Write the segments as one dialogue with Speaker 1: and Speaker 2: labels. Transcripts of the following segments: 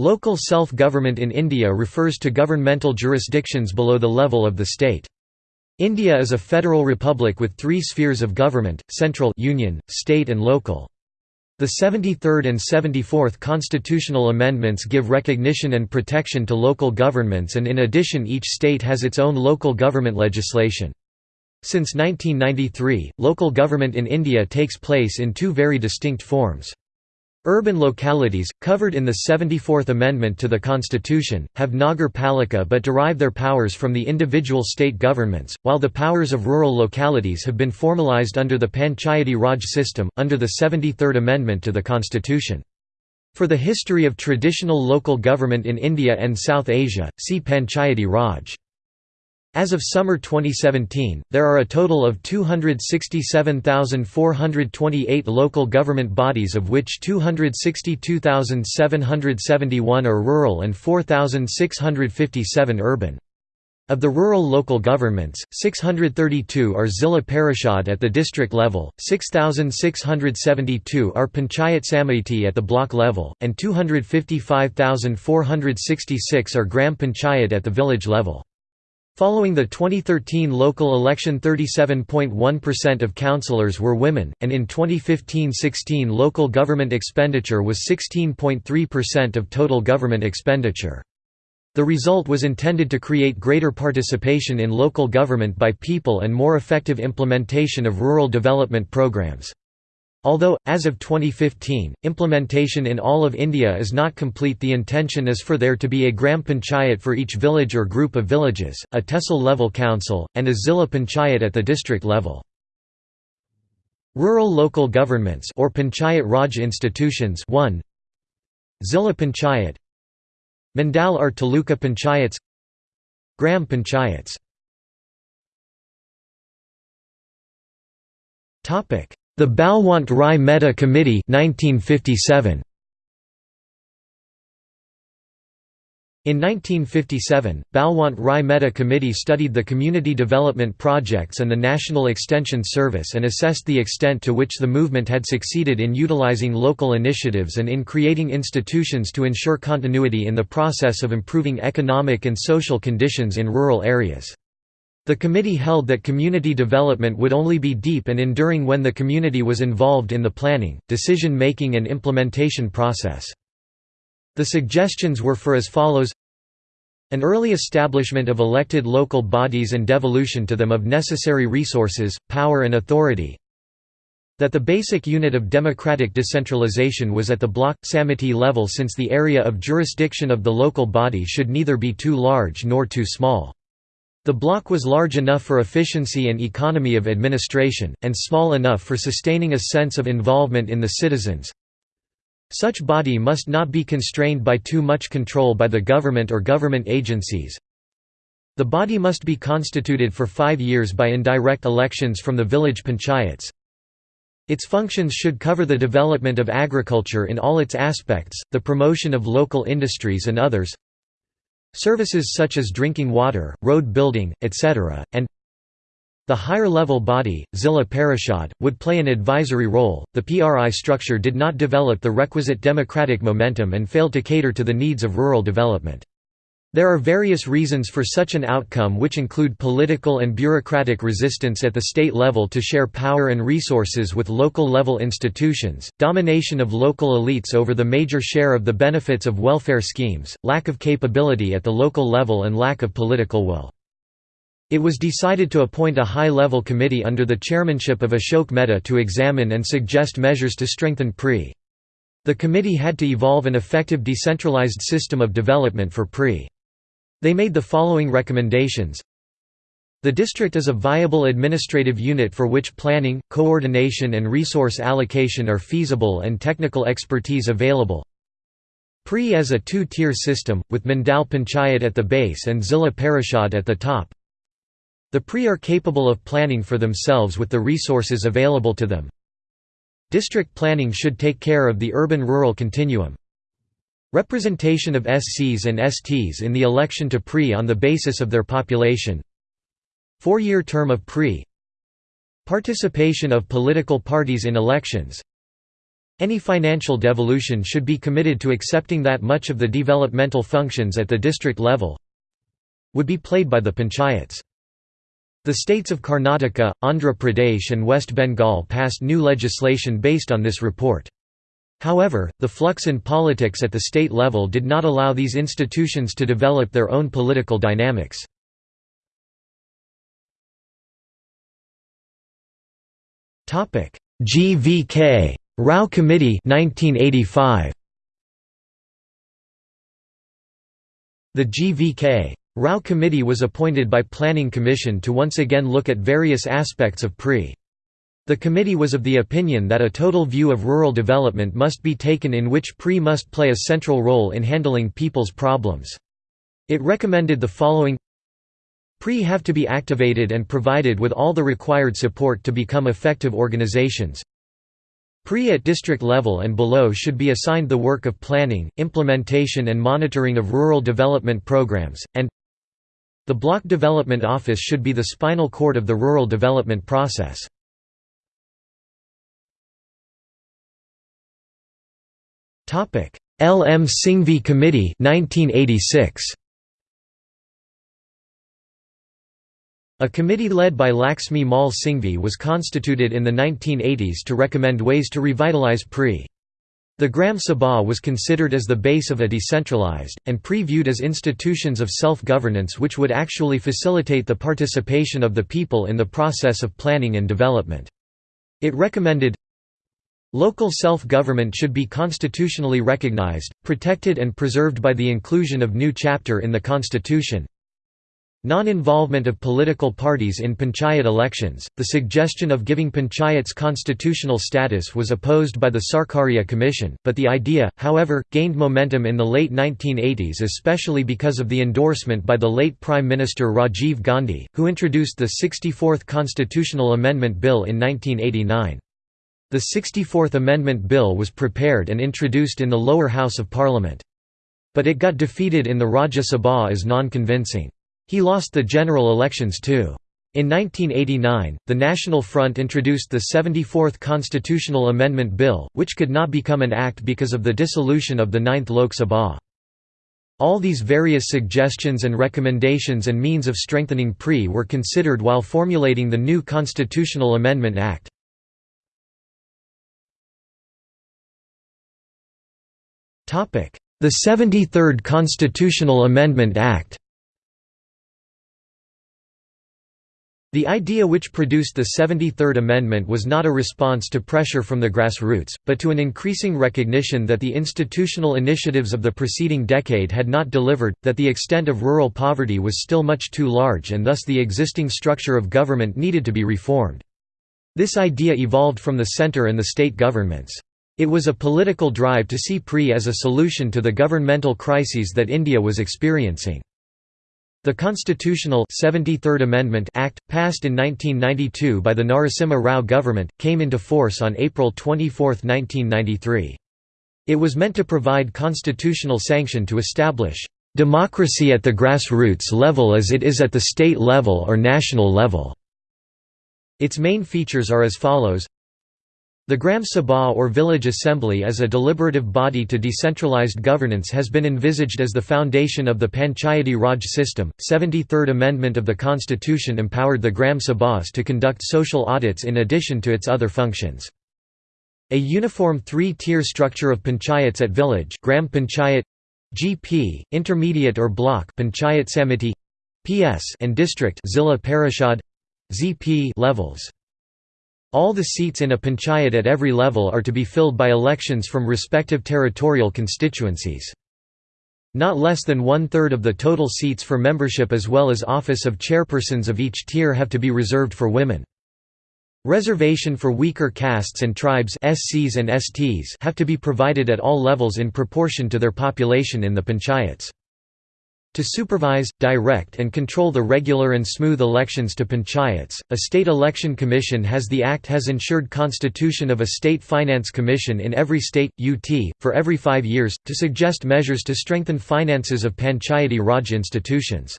Speaker 1: Local self-government in India refers to governmental jurisdictions below the level of the state. India is a federal republic with three spheres of government, central union, state and local. The 73rd and 74th constitutional amendments give recognition and protection to local governments and in addition each state has its own local government legislation. Since 1993, local government in India takes place in two very distinct forms. Urban localities, covered in the 74th Amendment to the Constitution, have Nagar Palika but derive their powers from the individual state governments, while the powers of rural localities have been formalised under the Panchayati Raj system, under the 73rd Amendment to the Constitution. For the history of traditional local government in India and South Asia, see Panchayati Raj. As of summer 2017, there are a total of 267,428 local government bodies of which 262,771 are rural and 4,657 urban. Of the rural local governments, 632 are Zilla Parishad at the district level, 6,672 are Panchayat Samiti at the block level, and 255,466 are Gram Panchayat at the village level. Following the 2013 local election 37.1% of councillors were women, and in 2015–16 local government expenditure was 16.3% of total government expenditure. The result was intended to create greater participation in local government by people and more effective implementation of rural development programs. Although, as of 2015, implementation in all of India is not complete the intention is for there to be a Gram Panchayat for each village or group of villages, a Tehsil level council, and a Zilla Panchayat at the district level. Rural local governments or Panchayat Raj institutions 1 Zilla Panchayat. Mandal or Taluka Panchayats. Gram Panchayats the Balwant Rai Mehta Committee 1957. In 1957, Balwant Rai Mehta Committee studied the community development projects and the National Extension Service and assessed the extent to which the movement had succeeded in utilizing local initiatives and in creating institutions to ensure continuity in the process of improving economic and social conditions in rural areas. The committee held that community development would only be deep and enduring when the community was involved in the planning, decision-making and implementation process. The suggestions were for as follows an early establishment of elected local bodies and devolution to them of necessary resources, power and authority that the basic unit of democratic decentralization was at the block, samiti level since the area of jurisdiction of the local body should neither be too large nor too small. The block was large enough for efficiency and economy of administration, and small enough for sustaining a sense of involvement in the citizens. Such body must not be constrained by too much control by the government or government agencies. The body must be constituted for five years by indirect elections from the village panchayats. Its functions should cover the development of agriculture in all its aspects, the promotion of local industries and others, Services such as drinking water, road building, etc., and the higher level body, Zilla Parishad, would play an advisory role. The PRI structure did not develop the requisite democratic momentum and failed to cater to the needs of rural development. There are various reasons for such an outcome which include political and bureaucratic resistance at the state level to share power and resources with local-level institutions, domination of local elites over the major share of the benefits of welfare schemes, lack of capability at the local level and lack of political will. It was decided to appoint a high-level committee under the chairmanship of Ashok Mehta to examine and suggest measures to strengthen PRI. The committee had to evolve an effective decentralized system of development for PRI. They made the following recommendations the district is a viable administrative unit for which planning, coordination and resource allocation are feasible and technical expertise available. PRI as a two-tier system, with Mandal Panchayat at the base and Zilla Parishad at the top. The PRI are capable of planning for themselves with the resources available to them. District planning should take care of the urban-rural continuum. Representation of SCs and STs in the election to PRI on the basis of their population Four-year term of PRI Participation of political parties in elections Any financial devolution should be committed to accepting that much of the developmental functions at the district level would be played by the panchayats. The states of Karnataka, Andhra Pradesh and West Bengal passed new legislation based on this report. However, the flux in politics at the state level did not allow these institutions to develop their own political dynamics. GVK Rao Committee 1985 The GVK Rao Committee was appointed by Planning Commission to once again look at various aspects of PRI. The committee was of the opinion that a total view of rural development must be taken in which PRI must play a central role in handling people's problems. It recommended the following PRI have to be activated and provided with all the required support to become effective organizations. PRI at district level and below should be assigned the work of planning, implementation and monitoring of rural development programs, and the Block Development Office should be the spinal cord of the rural development process. L. M. Singhvi Committee 1986. A committee led by Laxmi Mal Singhvi was constituted in the 1980s to recommend ways to revitalize PRI. The Gram Sabha was considered as the base of a decentralized, and PRI viewed as institutions of self-governance which would actually facilitate the participation of the people in the process of planning and development. It recommended Local self-government should be constitutionally recognized, protected and preserved by the inclusion of new chapter in the constitution, Non-involvement of political parties in panchayat elections, the suggestion of giving panchayats constitutional status was opposed by the Sarkaria Commission, but the idea, however, gained momentum in the late 1980s especially because of the endorsement by the late Prime Minister Rajiv Gandhi, who introduced the 64th Constitutional Amendment Bill in 1989. The 64th Amendment Bill was prepared and introduced in the lower house of parliament. But it got defeated in the Rajya Sabha as non-convincing. He lost the general elections too. In 1989, the National Front introduced the 74th Constitutional Amendment Bill, which could not become an act because of the dissolution of the 9th Lok Sabha. All these various suggestions and recommendations and means of strengthening PRI were considered while formulating the new Constitutional Amendment Act. The 73rd Constitutional Amendment Act The idea which produced the 73rd Amendment was not a response to pressure from the grassroots, but to an increasing recognition that the institutional initiatives of the preceding decade had not delivered, that the extent of rural poverty was still much too large and thus the existing structure of government needed to be reformed. This idea evolved from the centre and the state governments. It was a political drive to see PRI as a solution to the governmental crises that India was experiencing. The constitutional 73rd Amendment Act, passed in 1992 by the Narasimha Rao government, came into force on April 24, 1993. It was meant to provide constitutional sanction to establish democracy at the grassroots level as it is at the state level or national level. Its main features are as follows the Gram Sabha or village assembly as a deliberative body to decentralized governance has been envisaged as the foundation of the Panchayati Raj system. 73rd Amendment of the Constitution empowered the Gram Sabhas to conduct social audits in addition to its other functions. A uniform three-tier structure of panchayats at village Gram Panchayat GP, intermediate or block Panchayat Samiti PS and district Zilla Parishad ZP levels. All the seats in a panchayat at every level are to be filled by elections from respective territorial constituencies. Not less than one-third of the total seats for membership as well as office of chairpersons of each tier have to be reserved for women. Reservation for weaker castes and tribes SCs and STs have to be provided at all levels in proportion to their population in the panchayats. To supervise, direct and control the regular and smooth elections to panchayats, a state election commission has the act has ensured constitution of a state finance commission in every state, UT, for every five years, to suggest measures to strengthen finances of panchayati Raj institutions.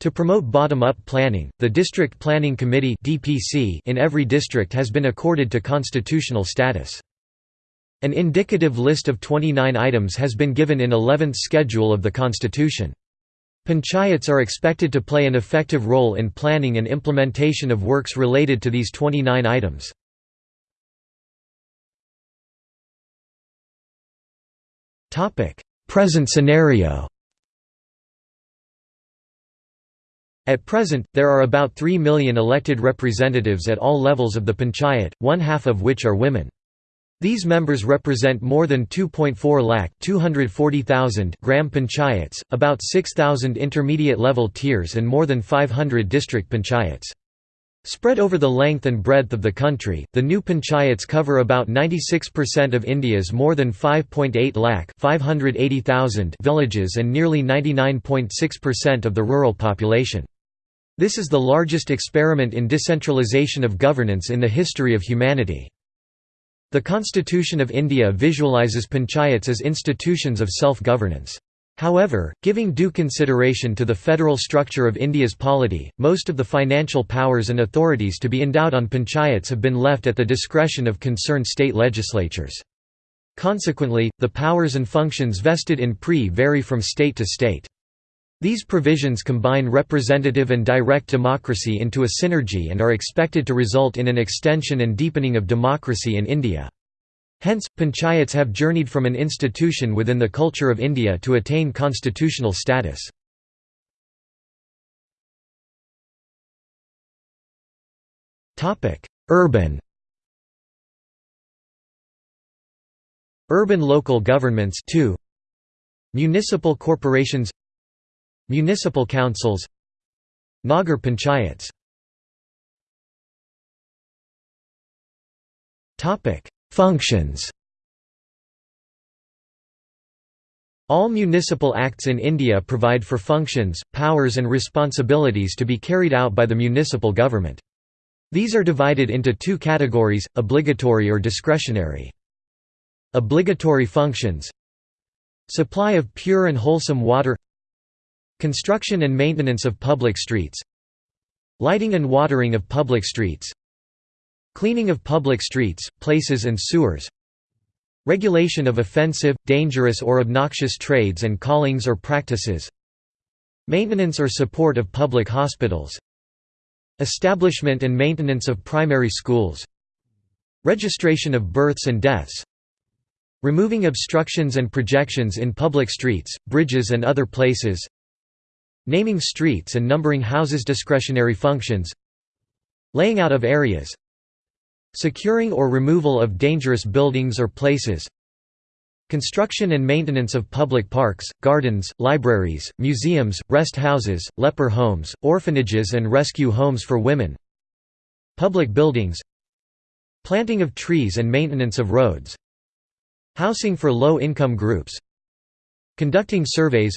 Speaker 1: To promote bottom-up planning, the District Planning Committee in every district has been accorded to constitutional status. An indicative list of 29 items has been given in 11th schedule of the constitution. Panchayats are expected to play an effective role in planning and implementation of works related to these 29 items. Present scenario At present, there are about 3 million elected representatives at all levels of the panchayat, one half of which are women. These members represent more than 2.4 lakh 240,000 gram panchayats, about 6,000 intermediate level tiers and more than 500 district panchayats. Spread over the length and breadth of the country, the new panchayats cover about 96% of India's more than 5.8 lakh 580,000 villages and nearly 99.6% of the rural population. This is the largest experiment in decentralization of governance in the history of humanity. The Constitution of India visualises panchayats as institutions of self-governance. However, giving due consideration to the federal structure of India's polity, most of the financial powers and authorities to be endowed on panchayats have been left at the discretion of concerned state legislatures. Consequently, the powers and functions vested in PRI vary from state to state. These provisions combine representative and direct democracy into a synergy and are expected to result in an extension and deepening of democracy in India. Hence, panchayats have journeyed from an institution within the culture of India to attain constitutional status. Urban Urban local governments Municipal corporations Municipal councils Nagar panchayats Functions All municipal acts in India provide for functions, powers and responsibilities to be carried out by the municipal government. These are divided into two categories, obligatory or discretionary. Obligatory functions Supply of pure and wholesome water Construction and maintenance of public streets Lighting and watering of public streets Cleaning of public streets, places and sewers Regulation of offensive, dangerous or obnoxious trades and callings or practices Maintenance or support of public hospitals Establishment and maintenance of primary schools Registration of births and deaths Removing obstructions and projections in public streets, bridges and other places Naming streets and numbering houses Discretionary functions Laying out of areas Securing or removal of dangerous buildings or places Construction and maintenance of public parks, gardens, libraries, museums, rest houses, leper homes, orphanages and rescue homes for women Public buildings Planting of trees and maintenance of roads Housing for low-income groups Conducting surveys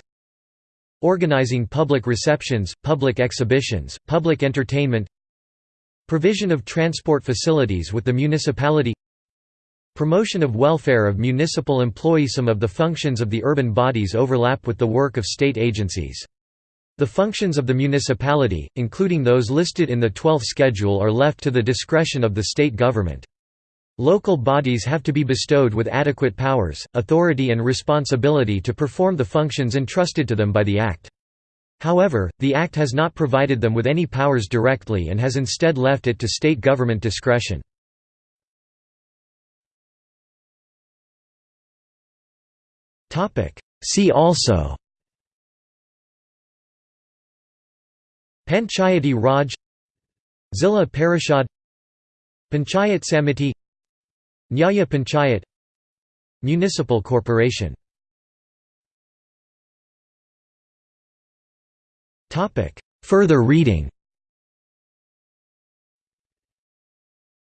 Speaker 1: Organizing public receptions, public exhibitions, public entertainment Provision of transport facilities with the municipality Promotion of welfare of municipal employees Some of the functions of the urban bodies overlap with the work of state agencies. The functions of the municipality, including those listed in the 12th schedule are left to the discretion of the state government. Local bodies have to be bestowed with adequate powers, authority and responsibility to perform the functions entrusted to them by the Act. However, the Act has not provided them with any powers directly and has instead left it to state government discretion. See also Panchayati Raj Zilla Parishad Panchayat Samiti Nyaya Panchayat Municipal corporation Further reading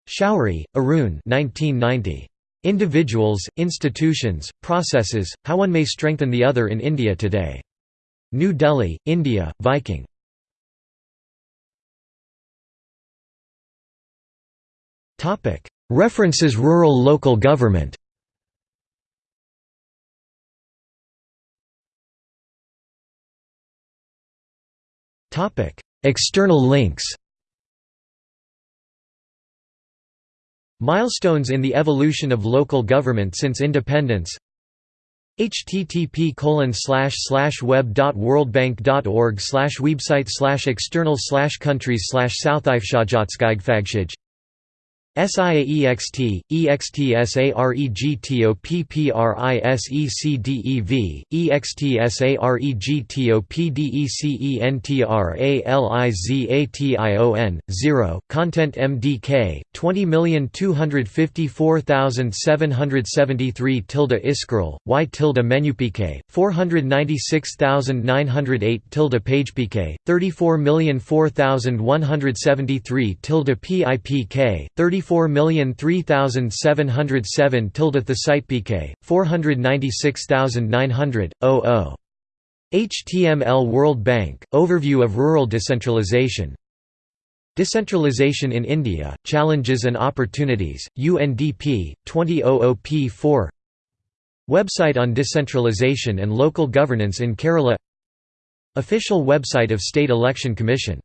Speaker 1: Shourie, Arun 1990. Individuals, Institutions, Processes, How One May Strengthen the Other in India Today. New Delhi, India, Viking. References Rural local government. External links. Milestones in the evolution of local government since independence. Http slash slash web.worldbank.org website slash external slash countries slash south Southifshajatskigfagshij SIAEXT, EXTSAREGTOPPRISECDEV, EXTSAREGTOPDECENTRALIZATION, 0, Content MDK, 20254773 tilde Iskral, Y tilde menupk, 496908 tilde pagepk, 34004173 tilde PIPK, 34 4,003,707 tilde the site pk 496,900 00 HTML World Bank Overview of rural decentralization. Decentralization in India Challenges and Opportunities UNDP 2000p4 Website on decentralization and local governance in Kerala. Official website of State Election Commission